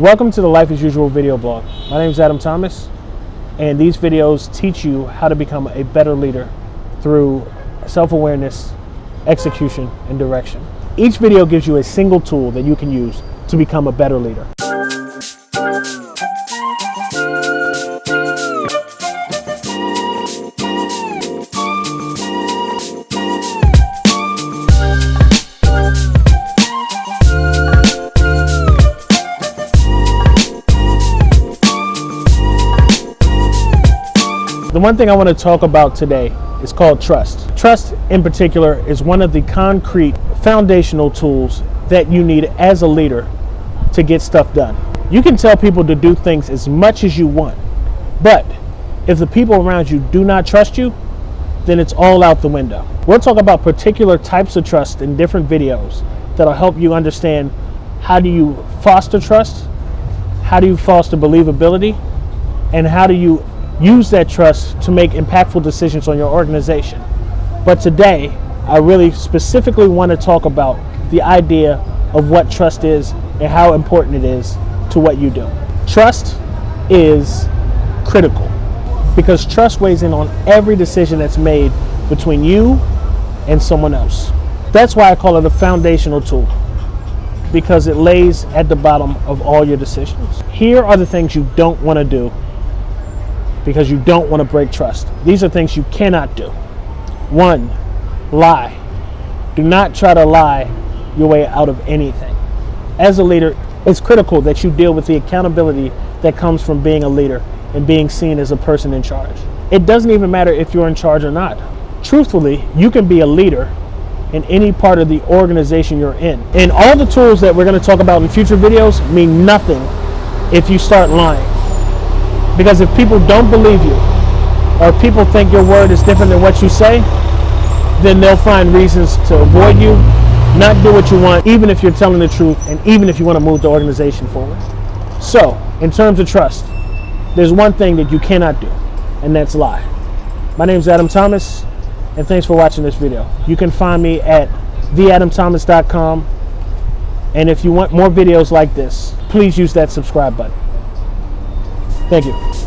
Welcome to the Life as Usual video blog. My name is Adam Thomas, and these videos teach you how to become a better leader through self awareness, execution, and direction. Each video gives you a single tool that you can use to become a better leader. One thing I want to talk about today is called trust. Trust, in particular, is one of the concrete foundational tools that you need as a leader to get stuff done. You can tell people to do things as much as you want, but if the people around you do not trust you, then it's all out the window. We'll talk about particular types of trust in different videos that'll help you understand how do you foster trust, how do you foster believability, and how do you use that trust to make impactful decisions on your organization. But today, I really specifically want to talk about the idea of what trust is and how important it is to what you do. Trust is critical because trust weighs in on every decision that's made between you and someone else. That's why I call it a foundational tool because it lays at the bottom of all your decisions. Here are the things you don't want to do because you don't want to break trust. These are things you cannot do. One, lie. Do not try to lie your way out of anything. As a leader, it's critical that you deal with the accountability that comes from being a leader and being seen as a person in charge. It doesn't even matter if you're in charge or not. Truthfully, you can be a leader in any part of the organization you're in. And all the tools that we're going to talk about in future videos mean nothing if you start lying. Because if people don't believe you, or people think your word is different than what you say, then they'll find reasons to avoid you, not do what you want, even if you're telling the truth, and even if you want to move the organization forward. So, in terms of trust, there's one thing that you cannot do, and that's lie. My name is Adam Thomas, and thanks for watching this video. You can find me at theadamthomas.com, and if you want more videos like this, please use that subscribe button. Thank you.